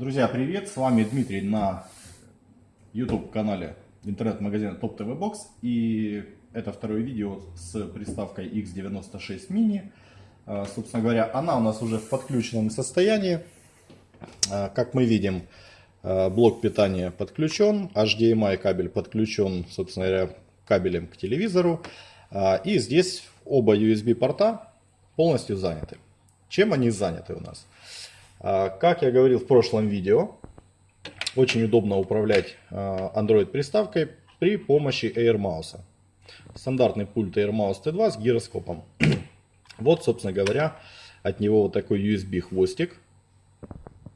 Друзья, привет! С вами Дмитрий на YouTube канале интернет-магазина Top TV Box. И это второе видео с приставкой X96 Mini. А, собственно говоря, она у нас уже в подключенном состоянии. А, как мы видим, а, блок питания подключен, HDMI кабель подключен, собственно говоря, кабелем к телевизору. И здесь оба USB порта полностью заняты. Чем они заняты у нас? А, как я говорил в прошлом видео, очень удобно управлять а, Android приставкой при помощи AirMouse. Стандартный пульт AirMouse T2 с гироскопом. Вот, собственно говоря, от него вот такой USB хвостик.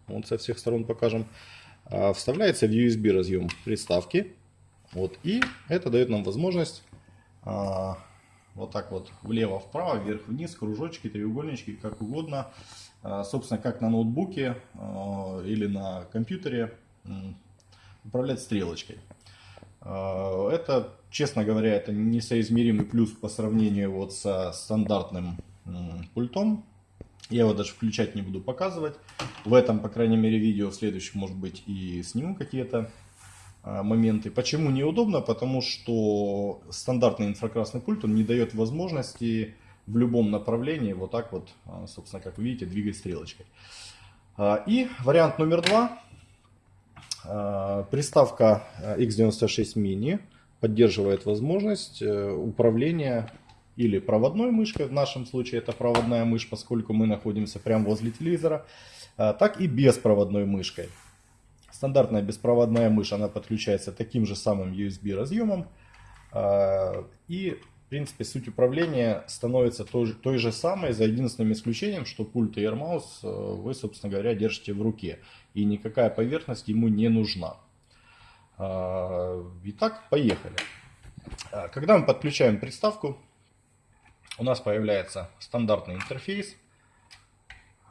Вот со всех сторон покажем. А, вставляется в USB разъем приставки. Вот, и это дает нам возможность вот так вот влево-вправо, вверх-вниз, кружочки, треугольнички, как угодно. А, собственно, как на ноутбуке а, или на компьютере управлять стрелочкой. А, это, честно говоря, это несоизмеримый плюс по сравнению вот со стандартным пультом. Я его даже включать не буду показывать. В этом, по крайней мере, видео в следующем, может быть, и сниму какие-то моменты. Почему неудобно? Потому что стандартный инфракрасный пульт он не дает возможности в любом направлении вот так вот, а, собственно, как вы видите, двигать стрелочкой. А, и вариант номер два. Приставка X96 Mini поддерживает возможность э, управления или проводной мышкой, в нашем случае это проводная мышь, поскольку мы находимся прямо возле телевизора, так и беспроводной мышкой. Стандартная беспроводная мышь, она подключается таким же самым USB разъемом. А, и, в принципе, суть управления становится той, той же самой, за единственным исключением, что пульт и AirMouse э, вы, собственно говоря, держите в руке. И никакая поверхность ему не нужна. А, итак, поехали. А, когда мы подключаем приставку, у нас появляется стандартный интерфейс.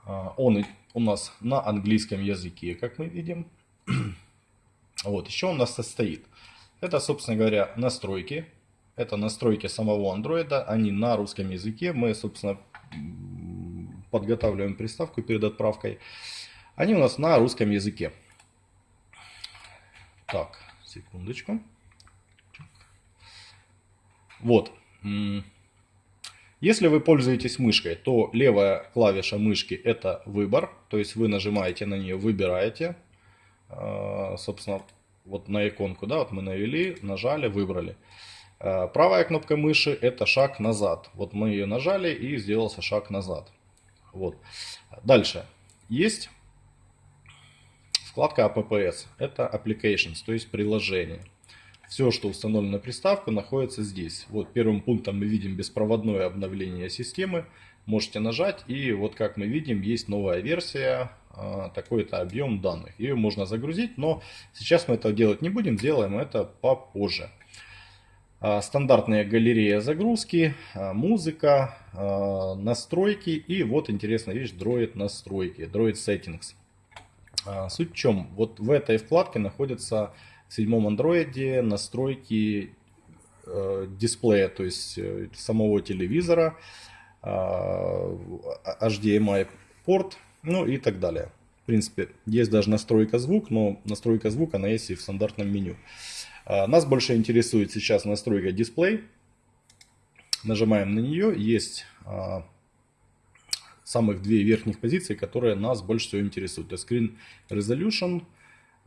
Он у нас на английском языке, как мы видим. Вот, еще у нас состоит. Это, собственно говоря, настройки. Это настройки самого андроида. Они на русском языке. Мы, собственно, подготавливаем приставку перед отправкой. Они у нас на русском языке. Так, секундочку. Вот. Если вы пользуетесь мышкой, то левая клавиша мышки это выбор. То есть вы нажимаете на нее, выбираете. А, собственно, вот на иконку, да, вот мы навели, нажали, выбрали. А, правая кнопка мыши это шаг назад. Вот мы ее нажали и сделался шаг назад. Вот. Дальше. Есть вкладка APPS. Это Applications, то есть приложение. Все, что установлено на приставку, находится здесь. Вот первым пунктом мы видим беспроводное обновление системы. Можете нажать и вот как мы видим есть новая версия а, такой-то объем данных. Ее можно загрузить, но сейчас мы этого делать не будем, сделаем это попозже. А, стандартная галерея загрузки, а, музыка, настройки и вот интересная вещь, Droid настройки, Droid Settings. Суть в чем? Вот в этой вкладке находятся в седьмом андроиде настройки дисплея, то есть э, самого телевизора, HDMI порт, ну и так далее. В принципе, есть даже настройка звук, но настройка звука она есть и в стандартном меню. А, нас больше интересует сейчас настройка дисплей. Нажимаем на нее. Есть а, самых две верхних позиции, которые нас больше всего интересуют. Это Screen Resolution,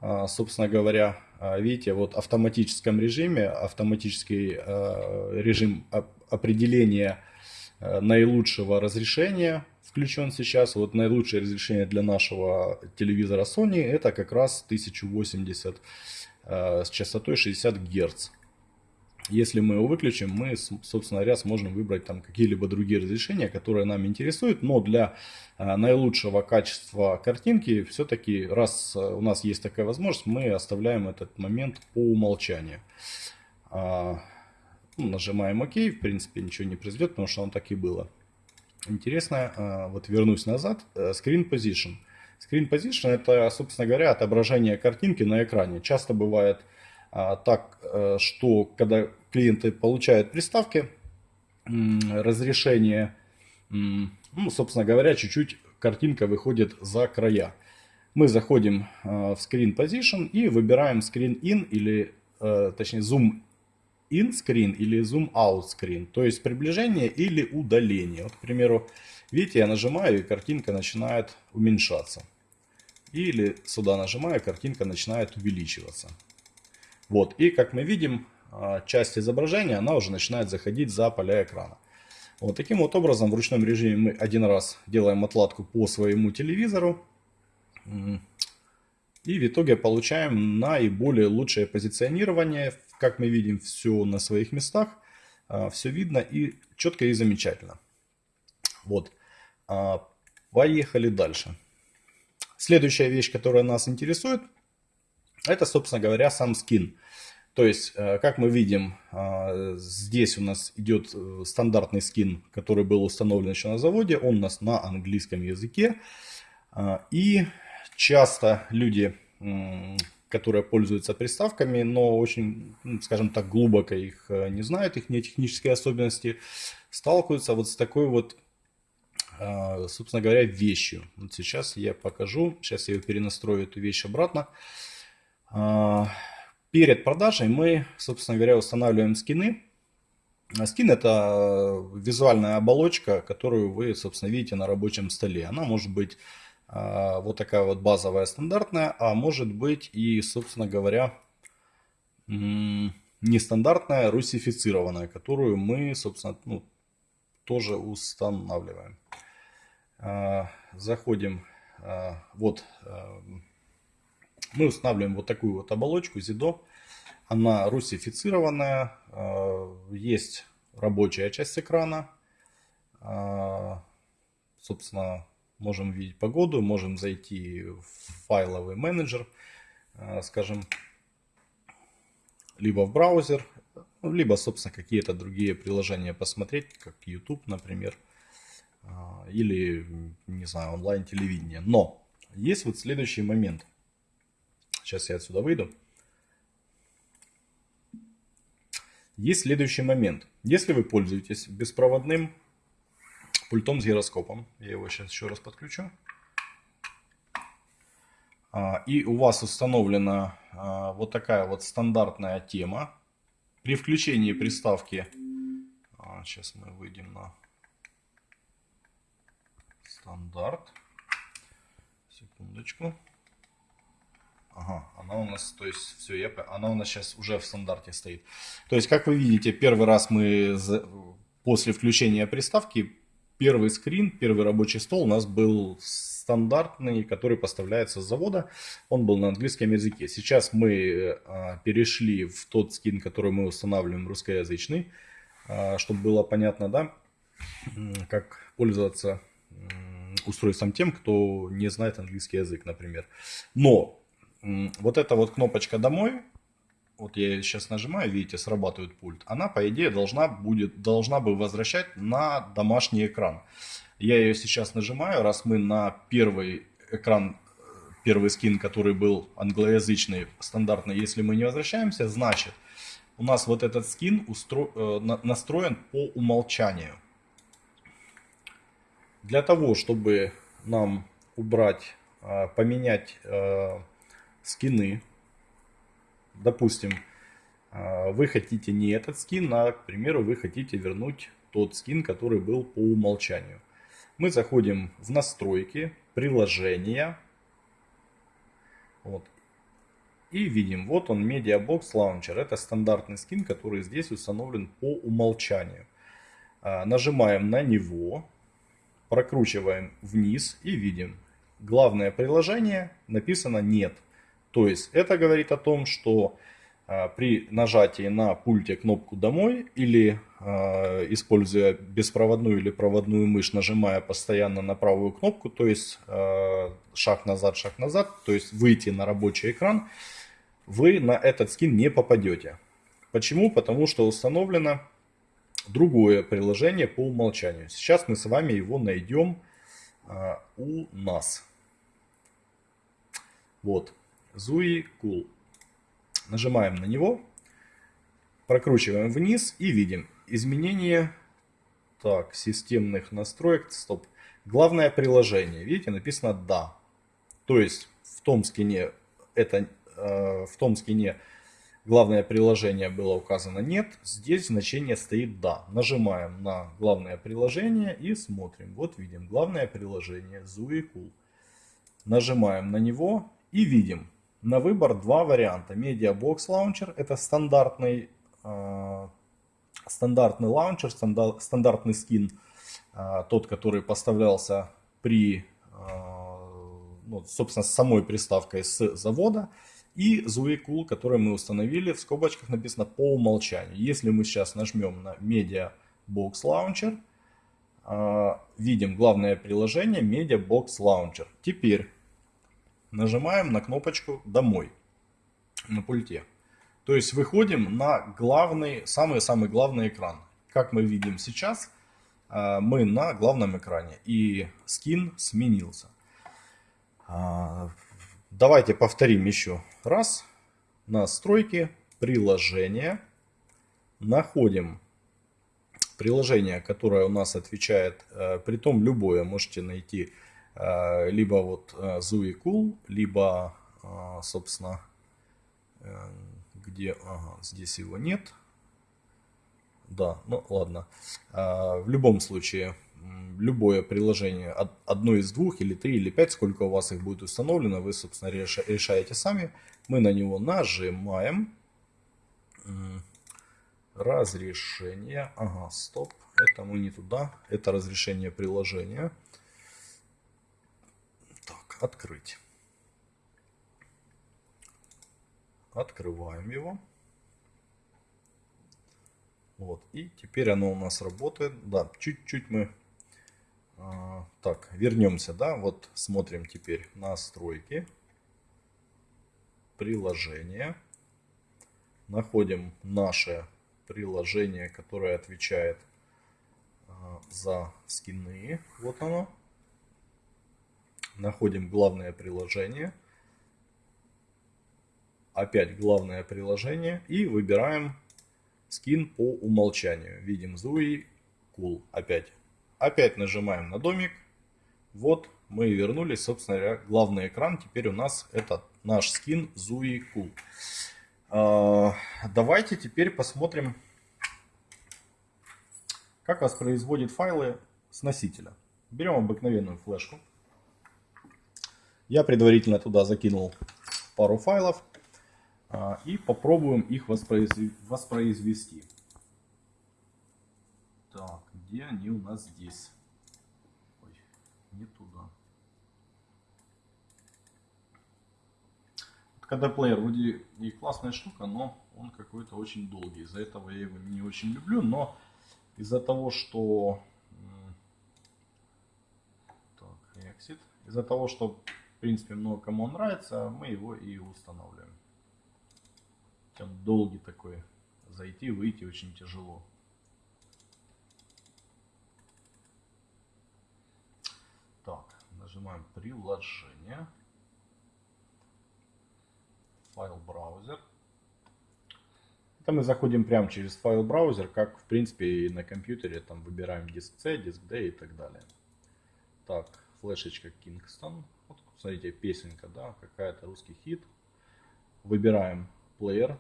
а, собственно говоря, видите, вот в автоматическом режиме, автоматический режим определения наилучшего разрешения включен сейчас. Вот наилучшее разрешение для нашего телевизора Sony это как раз 1080 э, с частотой 60 Гц. Если мы его выключим, мы, собственно говоря, сможем выбрать там какие-либо другие разрешения, которые нам интересуют. Но для э, наилучшего качества картинки, все-таки, раз э, у нас есть такая возможность, мы оставляем этот момент по умолчанию. А, ну, нажимаем ОК, в принципе ничего не произойдет, потому что оно так и было интересно, вот вернусь назад, э, Screen Position. Screen Position это, собственно говоря, отображение картинки на экране. Часто бывает а, так, э, что когда клиенты получают приставки, разрешение, ну, собственно говоря, чуть-чуть картинка выходит за края. Мы заходим в Screen Position и выбираем Screen In или, точнее, Zoom In или Zoom Out Screen. То есть приближение или удаление. Вот, к примеру, видите, я нажимаю и картинка начинает уменьшаться. Или сюда нажимаю, картинка начинает увеличиваться. Вот, и как мы видим, а, часть изображения, она уже начинает заходить за поля экрана. Вот таким вот образом в ручном режиме мы один раз делаем отладку по своему телевизору. И в итоге получаем наиболее лучшее позиционирование. Как мы видим, все на своих местах. А, все видно и четко и замечательно. Вот. А, поехали дальше. Следующая вещь, которая нас интересует, это, собственно говоря, сам скин. То есть, э, как мы видим, э, здесь у нас идет э, стандартный скин, который был установлен еще на заводе. Он у нас на английском языке. И часто люди, которые пользуются приставками, но очень, ну, скажем так, глубоко их не знают, их не технические особенности, сталкиваются вот с такой вот собственно говоря, вещью. Вот сейчас я покажу. Сейчас я перенастрою эту вещь обратно. Перед продажей мы, собственно говоря, устанавливаем скины. Скин это визуальная оболочка, которую вы, собственно, видите на рабочем столе. Она может быть а, вот такая вот базовая, стандартная, а может быть и, собственно говоря, нестандартная, русифицированная, которую мы, собственно, ну, тоже устанавливаем. А, заходим, а, вот мы устанавливаем вот такую вот оболочку ZIDO. Она русифицированная. Есть рабочая часть экрана. Собственно, можем видеть погоду, можем зайти в файловый менеджер, э, скажем, либо в браузер, либо, собственно, какие-то другие приложения посмотреть, как YouTube, например, или, не знаю, онлайн-телевидение. Но есть вот следующий момент – Сейчас я отсюда выйду. Есть следующий момент. Если вы пользуетесь беспроводным пультом с гироскопом, я его сейчас еще раз подключу, а, и у вас установлена а, вот такая вот стандартная тема, при включении приставки, сейчас а, мы выйдем на стандарт, секундочку, Ага, она у нас, то есть, все, я, она у нас сейчас уже в стандарте стоит. То есть, как вы видите, первый раз мы после включения приставки, первый скрин, первый рабочий стол у нас был стандартный, который поставляется с завода. Он был на английском языке. Сейчас мы а, перешли в тот скин, который мы устанавливаем русскоязычный, а, чтобы было понятно, да, как пользоваться устройством тем, кто не знает английский язык, например. Но вот эта вот кнопочка «Домой», вот я сейчас нажимаю, видите, срабатывает пульт, она, по идее, должна, будет, должна бы возвращать на домашний экран. Я ее сейчас нажимаю, раз мы на первый экран, первый скин, который был англоязычный, стандартный, если мы не возвращаемся, значит, у нас вот этот скин устро... Э, настроен по умолчанию. Для того, чтобы нам убрать, э, поменять э, скины. Допустим, а, вы хотите не этот скин, а, к примеру, вы хотите вернуть тот скин, который был по умолчанию. Мы заходим в настройки, приложения. Вот. И видим, вот он MediaBox Launcher. Это стандартный скин, который здесь установлен по умолчанию. А, нажимаем на него, прокручиваем вниз и видим. Главное приложение написано нет. То есть это говорит о том, что э, при нажатии на пульте кнопку «Домой» или э, используя беспроводную или проводную мышь, нажимая постоянно на правую кнопку, то есть э, шаг назад, шаг назад, то есть выйти на рабочий экран, вы на этот скин не попадете. Почему? Потому что установлено другое приложение по умолчанию. Сейчас мы с вами его найдем у нас. Вот. Zui Cool. Нажимаем на него, прокручиваем вниз и видим изменение так, системных настроек. Стоп. Главное приложение. Видите, написано «Да». То есть том скине это в том скине главное приложение было указано нет, здесь значение стоит да. Нажимаем на главное приложение и смотрим. Вот видим главное приложение Zui Cool. Нажимаем на него и видим на выбор два варианта. Mediabox Launcher это стандартный, э, стандартный лаунчер, стандар, стандартный скин, э, тот, который поставлялся при, э, ну, собственно, с самой приставкой с завода. И Zui Cool, который мы установили, в скобочках написано по умолчанию. Если мы сейчас нажмем на Mediabox Launcher, э, видим главное приложение Mediabox Launcher. Теперь нажимаем на кнопочку «Домой» на пульте. То есть выходим на главный, самый-самый главный экран. Как мы видим сейчас, э, мы на главном экране и скин сменился. А, давайте повторим еще раз. Настройки, приложения. Находим приложение, которое у нас отвечает, э, при том любое можете найти Э, либо вот Zui э, Cool, либо, э, собственно, где, ага, здесь его нет. Да, ну ладно. В любом случае, любое приложение, одно из двух, или три, или пять, сколько у вас их будет установлено, вы, собственно, решаете сами. Мы на него нажимаем. Разрешение. Ага, стоп. Это мы не туда. Это разрешение приложения открыть. Открываем его. Вот. И теперь оно у нас работает. Да, чуть-чуть мы... А, так, вернемся, да. Вот смотрим теперь настройки. Приложение. Находим наше приложение, которое отвечает а, за скины. Вот оно находим главное приложение. Опять главное приложение и выбираем скин по умолчанию. Видим Zui Cool. Опять. Опять нажимаем на домик. Вот мы вернулись, собственно говоря, главный экран. Теперь у нас это наш скин Zui Cool. А, давайте теперь посмотрим, как воспроизводит файлы с носителя. Берем обыкновенную флешку. Я предварительно туда закинул пару файлов а, и попробуем их воспроизвести. Так, где они у нас здесь? Ой, не туда. Когда плеер вроде и классная штука, но он какой-то очень долгий. Из-за этого я его не очень люблю, но из-за того, что... Так, exit. Из-за того, что в принципе, много кому он нравится, мы его и устанавливаем. Он долгий такой. Зайти, выйти очень тяжело. Так, нажимаем приложение. Файл браузер. Это мы заходим прямо через файл браузер, как в принципе и на компьютере. Там выбираем диск C, диск D и так далее. Так, флешечка Kingston. Вот, смотрите, песенка, да, какая-то русский хит. Выбираем плеер.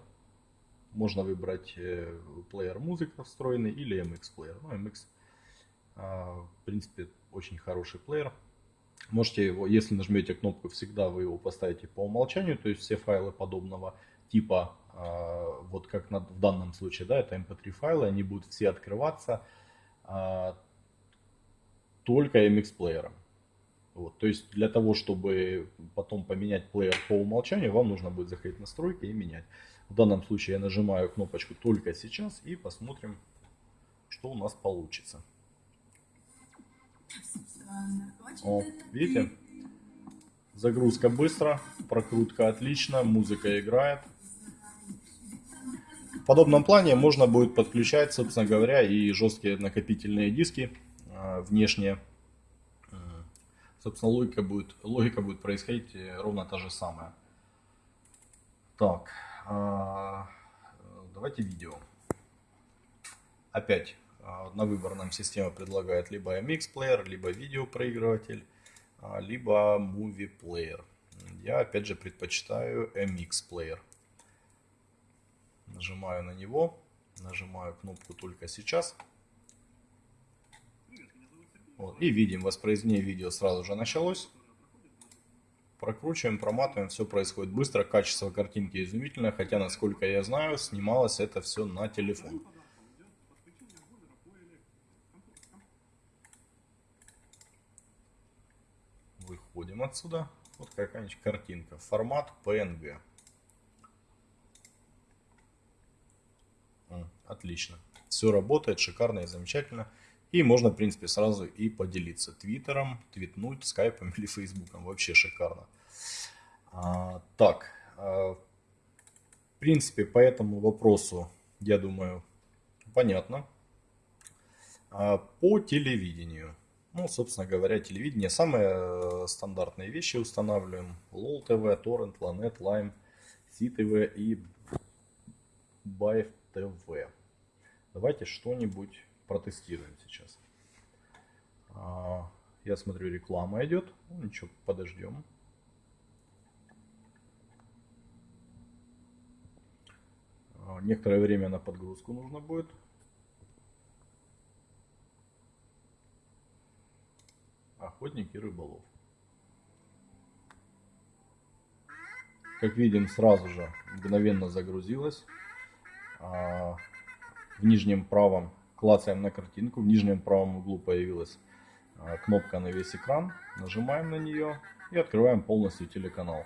Можно выбрать э, плеер музыка встроенный или MX плеер. Ну, MX, а, в принципе, очень хороший плеер. Можете его, если нажмете кнопку всегда, вы его поставите по умолчанию, то есть все файлы подобного типа, а, вот как в данном случае, да, это mp3 файлы, они будут все открываться а, только MX плеером. Вот, то есть для того, чтобы потом поменять плеер по умолчанию, вам нужно будет заходить в настройки и менять. В данном случае я нажимаю кнопочку только сейчас и посмотрим, что у нас получится. О, видите? Загрузка быстро, прокрутка отлично, музыка играет. В подобном плане можно будет подключать, собственно говоря, и жесткие накопительные диски а, внешние собственно, логика будет, логика будет происходить э, ровно та же самая. Так, а, давайте видео. Опять а, на выбор нам система предлагает либо MX Player, либо видеопроигрыватель, а, либо Movie Player. Я опять же предпочитаю MX Player. Нажимаю на него, нажимаю кнопку только сейчас. Вот, и видим, воспроизведение видео сразу же началось. Прокручиваем, проматываем, все происходит быстро, качество картинки изумительное, хотя, насколько я знаю, снималось это все на телефон. Выходим отсюда. Вот какая-нибудь картинка. Формат PNG. Отлично. Все работает шикарно и замечательно. И можно, в принципе, сразу и поделиться твиттером, твитнуть, скайпом или фейсбуком. Вообще шикарно. А, так, а, в принципе, по этому вопросу, я думаю, понятно. А, по телевидению. Ну, собственно говоря, телевидение. Самые э, стандартные вещи устанавливаем. LOL TV, Torrent, Lanet, Lime, CTV и Байв TV. Давайте что-нибудь протестируем сейчас. А, я смотрю, реклама идет. Ну, ничего, подождем. А, некоторое время на подгрузку нужно будет. Охотник и рыболов. Как видим, сразу же мгновенно загрузилась. А, в нижнем правом клацаем на картинку, в нижнем правом углу появилась а, кнопка на весь экран, нажимаем на нее и открываем полностью телеканал.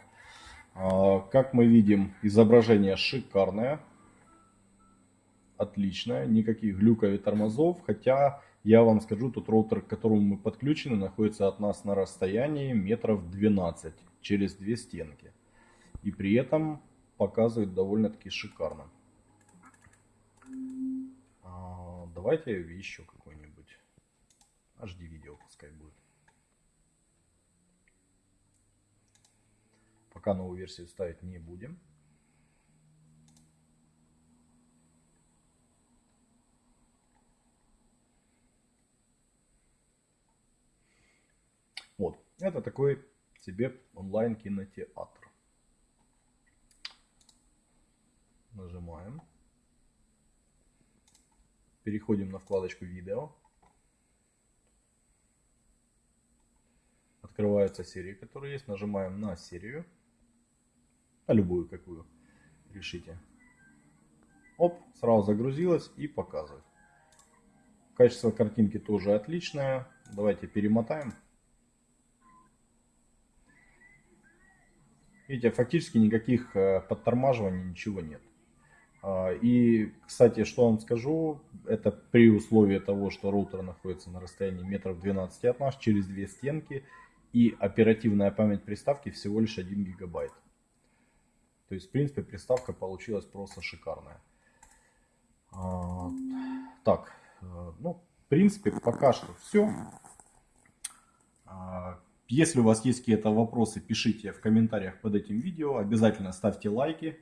А, как мы видим, изображение шикарное, отличное, никаких глюков и тормозов, хотя я вам скажу, тот роутер, к которому мы подключены, находится от нас на расстоянии метров 12 через две стенки. И при этом показывает довольно-таки шикарно. Давайте еще какой-нибудь HD видео пускай будет. Пока новую версию ставить не будем. Вот, это такой себе онлайн кинотеатр. Нажимаем. Переходим на вкладочку видео. Открываются серии, которые есть. Нажимаем на серию. На любую, какую решите. Оп, сразу загрузилась и показывает. Качество картинки тоже отличное. Давайте перемотаем. Видите, фактически никаких э, подтормаживаний, ничего нет. А, и, кстати, что вам скажу, это при условии того, что роутер находится на расстоянии метров 12 от нас, через две стенки, и оперативная память приставки всего лишь 1 гигабайт. То есть, в принципе, приставка получилась просто шикарная. А, так, э, ну, в принципе, пока что все. А, если у вас есть какие-то вопросы, пишите в комментариях под этим видео. Обязательно ставьте лайки.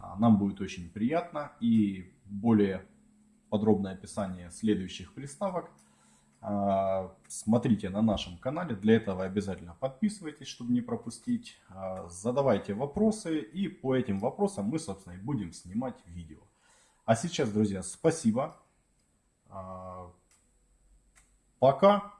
А, нам будет очень приятно. И более подробное описание следующих приставок а, смотрите на нашем канале. Для этого обязательно подписывайтесь, чтобы не пропустить. А, задавайте вопросы. И по этим вопросам мы, собственно, и будем снимать видео. А сейчас, друзья, спасибо. Пока.